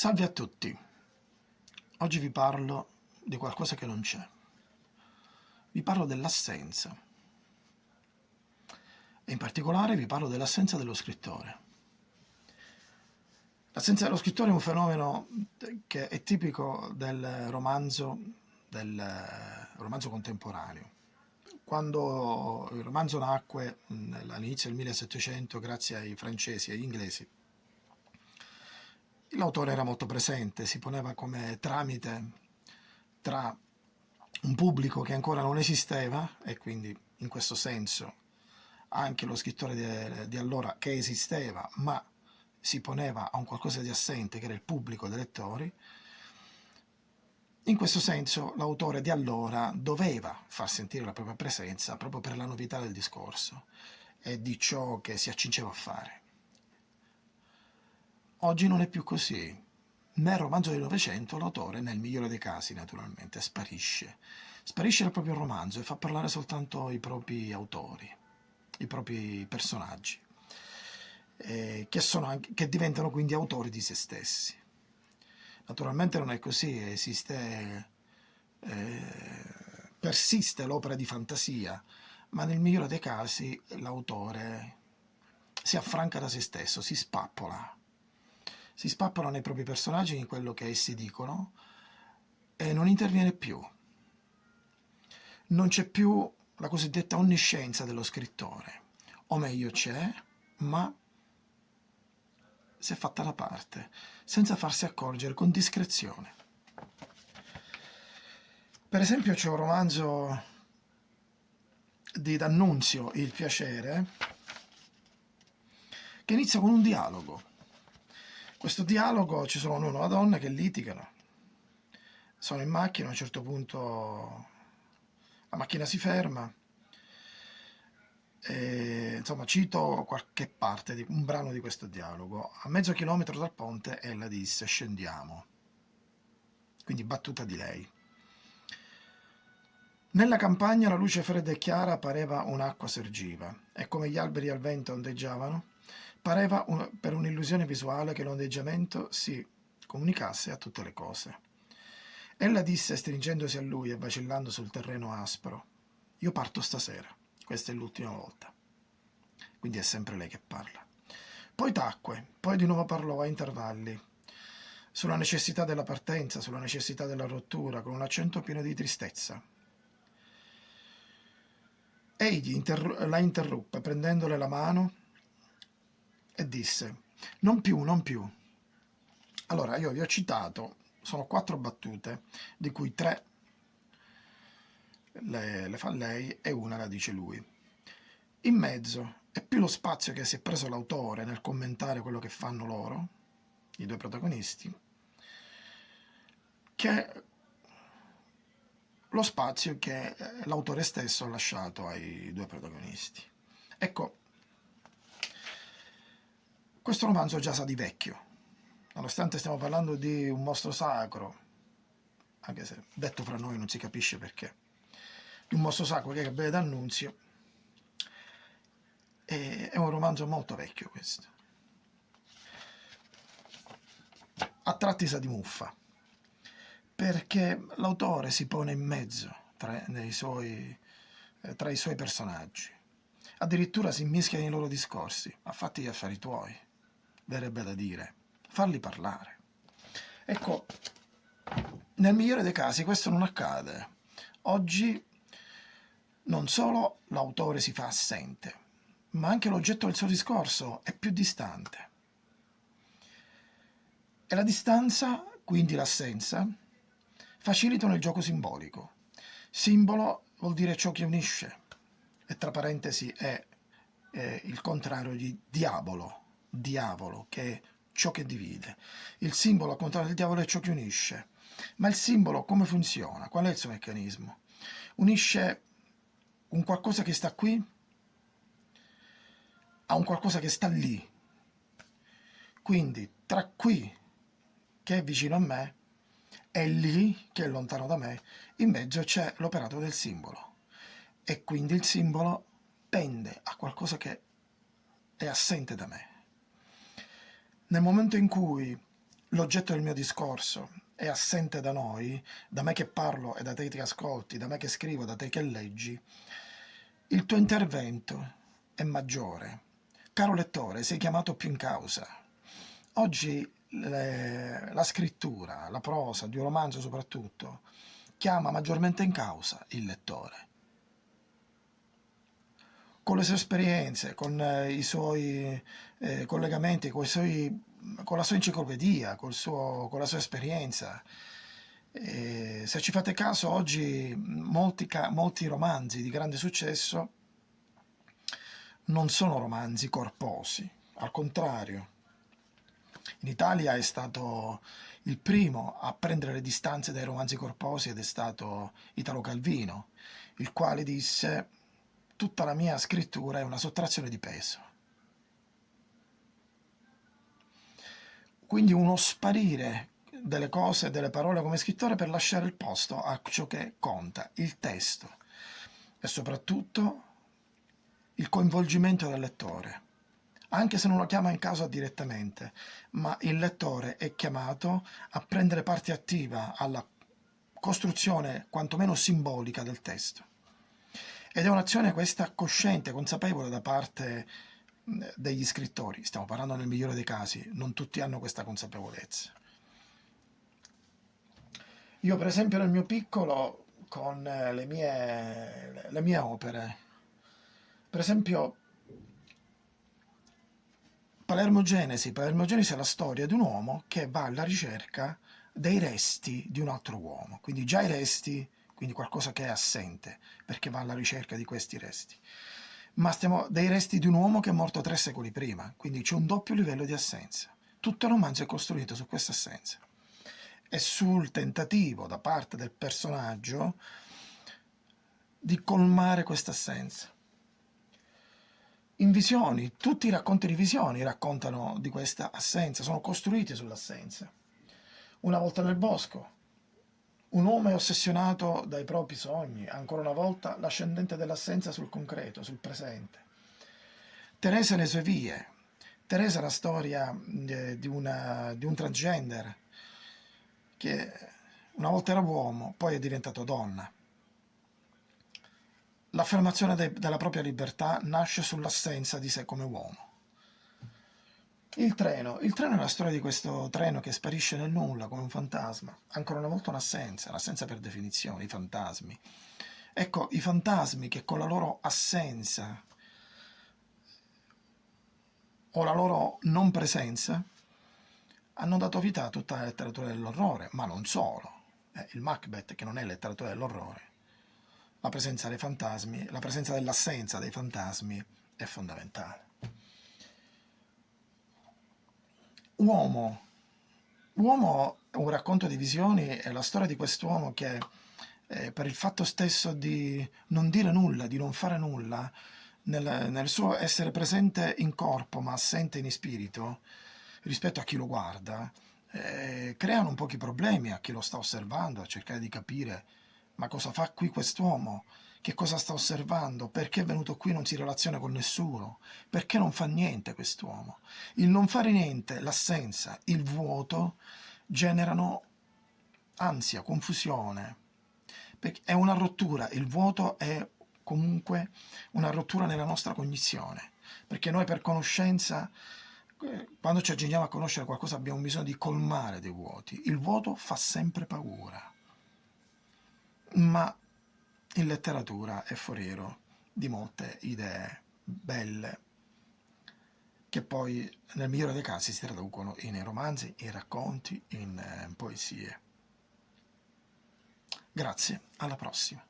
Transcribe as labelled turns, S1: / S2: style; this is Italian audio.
S1: Salve a tutti, oggi vi parlo di qualcosa che non c'è. Vi parlo dell'assenza e in particolare vi parlo dell'assenza dello scrittore. L'assenza dello scrittore è un fenomeno che è tipico del romanzo, del romanzo contemporaneo. Quando il romanzo nacque all'inizio del 1700 grazie ai francesi e agli inglesi, L'autore era molto presente, si poneva come tramite tra un pubblico che ancora non esisteva e quindi in questo senso anche lo scrittore di, di allora che esisteva ma si poneva a un qualcosa di assente che era il pubblico dei lettori in questo senso l'autore di allora doveva far sentire la propria presenza proprio per la novità del discorso e di ciò che si accingeva a fare Oggi non è più così. Nel romanzo del Novecento l'autore, nel migliore dei casi naturalmente, sparisce. Sparisce dal proprio romanzo e fa parlare soltanto i propri autori, i propri personaggi, eh, che, anche, che diventano quindi autori di se stessi. Naturalmente non è così, esiste, eh, persiste l'opera di fantasia, ma nel migliore dei casi l'autore si affranca da se stesso, si spappola, si spappolano i propri personaggi in quello che essi dicono e non interviene più. Non c'è più la cosiddetta onniscienza dello scrittore, o meglio c'è, ma si è fatta da parte, senza farsi accorgere, con discrezione. Per esempio c'è un romanzo di D'Annunzio, Il piacere, che inizia con un dialogo questo dialogo ci sono uno e una donna che litigano, sono in macchina, a un certo punto la macchina si ferma, e, insomma cito qualche parte, di, un brano di questo dialogo. A mezzo chilometro dal ponte ella disse scendiamo, quindi battuta di lei. Nella campagna la luce fredda e chiara pareva un'acqua sergiva e come gli alberi al vento ondeggiavano, Pareva un, per un'illusione visuale che l'ondeggiamento si comunicasse a tutte le cose. Ella disse, stringendosi a lui e vacillando sul terreno aspro, io parto stasera, questa è l'ultima volta. Quindi è sempre lei che parla. Poi tacque, poi di nuovo parlò a intervalli, sulla necessità della partenza, sulla necessità della rottura, con un accento pieno di tristezza. Egli interru la interruppe, prendendole la mano e disse non più, non più. Allora io vi ho citato, sono quattro battute, di cui tre le, le fa lei e una la dice lui. In mezzo è più lo spazio che si è preso l'autore nel commentare quello che fanno loro, i due protagonisti, che lo spazio che l'autore stesso ha lasciato ai due protagonisti. Ecco, questo romanzo già sa di vecchio, nonostante stiamo parlando di un mostro sacro, anche se detto fra noi non si capisce perché, di un mostro sacro che è Gabriele D'Annunzio, è un romanzo molto vecchio questo. A tratti sa di muffa, perché l'autore si pone in mezzo tra, suoi, eh, tra i suoi personaggi. Addirittura si mischia nei loro discorsi, a fatti gli affari tuoi verrebbe da dire, farli parlare. Ecco, nel migliore dei casi questo non accade. Oggi non solo l'autore si fa assente, ma anche l'oggetto del suo discorso è più distante. E la distanza, quindi l'assenza, facilitano il gioco simbolico. Simbolo vuol dire ciò che unisce, e tra parentesi è, è il contrario di diavolo, diavolo, che è ciò che divide. Il simbolo, al contrario del diavolo, è ciò che unisce. Ma il simbolo come funziona? Qual è il suo meccanismo? Unisce un qualcosa che sta qui a un qualcosa che sta lì. Quindi tra qui, che è vicino a me, e lì, che è lontano da me, in mezzo c'è l'operato del simbolo. E quindi il simbolo pende a qualcosa che è assente da me. Nel momento in cui l'oggetto del mio discorso è assente da noi, da me che parlo e da te che ascolti, da me che scrivo, da te che leggi, il tuo intervento è maggiore. Caro lettore, sei chiamato più in causa. Oggi le, la scrittura, la prosa, di un romanzo soprattutto, chiama maggiormente in causa il lettore. Con le sue esperienze, con eh, i suoi eh, collegamenti, con, i suoi, con, la sua enciclopedia, suo, con la sua esperienza. E se ci fate caso, oggi molti, molti romanzi di grande successo non sono romanzi corposi, al contrario. In Italia è stato il primo a prendere le distanze dai romanzi corposi ed è stato Italo Calvino, il quale disse tutta la mia scrittura è una sottrazione di peso. Quindi uno sparire delle cose, delle parole come scrittore per lasciare il posto a ciò che conta, il testo e soprattutto il coinvolgimento del lettore, anche se non lo chiama in causa direttamente, ma il lettore è chiamato a prendere parte attiva alla costruzione quantomeno simbolica del testo. Ed è un'azione questa cosciente, consapevole da parte degli scrittori, stiamo parlando nel migliore dei casi, non tutti hanno questa consapevolezza. Io per esempio nel mio piccolo, con le mie, le mie opere, per esempio, Palermo Genesi. Palermo Genesi è la storia di un uomo che va alla ricerca dei resti di un altro uomo. Quindi già i resti, quindi qualcosa che è assente, perché va alla ricerca di questi resti. Ma stiamo dei resti di un uomo che è morto tre secoli prima, quindi c'è un doppio livello di assenza. Tutto il romanzo è costruito su questa assenza e sul tentativo da parte del personaggio di colmare questa assenza in visioni, tutti i racconti di visioni raccontano di questa assenza, sono costruiti sull'assenza. Una volta nel bosco, un uomo è ossessionato dai propri sogni, ancora una volta l'ascendente dell'assenza sul concreto, sul presente. Teresa e le sue vie. Teresa è la storia eh, di, una, di un transgender che una volta era uomo, poi è diventato donna. L'affermazione de della propria libertà nasce sull'assenza di sé come uomo. Il treno. Il treno è la storia di questo treno che sparisce nel nulla come un fantasma. Ancora una volta un'assenza, l'assenza per definizione, i fantasmi. Ecco, i fantasmi che con la loro assenza o la loro non presenza hanno dato vita a tutta la letteratura dell'orrore, ma non solo. Eh, il Macbeth, che non è letteratura dell'orrore, la presenza dei fantasmi, la presenza dell'assenza dei fantasmi è fondamentale. Uomo. Uomo è un racconto di visioni, è la storia di quest'uomo che eh, per il fatto stesso di non dire nulla, di non fare nulla, nel, nel suo essere presente in corpo ma assente in spirito, rispetto a chi lo guarda, eh, creano un pochi problemi a chi lo sta osservando, a cercare di capire ma cosa fa qui quest'uomo? Che cosa sta osservando? Perché è venuto qui e non si relaziona con nessuno? Perché non fa niente quest'uomo? Il non fare niente, l'assenza, il vuoto generano ansia, confusione. È una rottura, il vuoto è comunque una rottura nella nostra cognizione, perché noi per conoscenza, eh, quando ci aggiriamo a conoscere qualcosa abbiamo bisogno di colmare dei vuoti. Il vuoto fa sempre paura ma in letteratura è foriero di molte idee belle che poi nel migliore dei casi si traducono in romanzi, in racconti, in eh, poesie. Grazie, alla prossima.